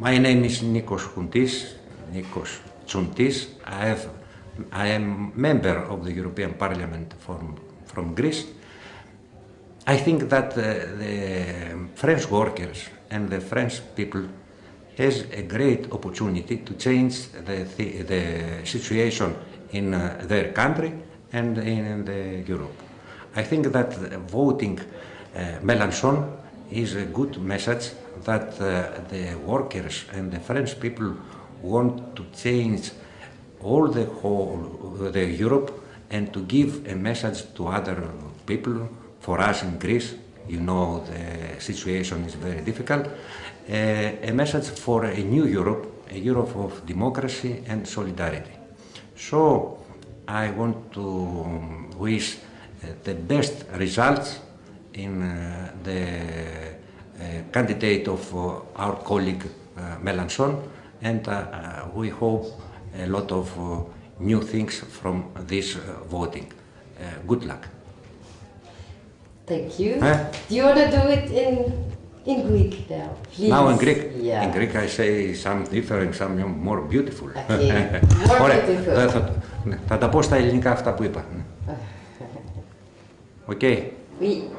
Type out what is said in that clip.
My name is Nikos Chountis, Nikos Chountis. I, have, I am member of the European Parliament from, from Greece. I think that uh, the French workers and the French people has a great opportunity to change the, the, the situation in uh, their country and in the Europe. I think that voting uh, Mélenchon is a good message that uh, the workers and the French people want to change all the whole the Europe and to give a message to other people. For us in Greece, you know the situation is very difficult. Uh, a message for a new Europe, a Europe of democracy and solidarity. So I want to wish uh, the best results in uh, the candidate of uh, our colleague uh, Mélenchon, and uh, we hope a lot of new things from this voting. good luck. Thank you. Huh? Do you want to do it in in Greek now, please. Now in Greek. Yeah. In Greek I say some different, some more beautiful. Okay. More beautiful. Θα, τα πω στα ελληνικά αυτά που είπα. Οκ. Okay.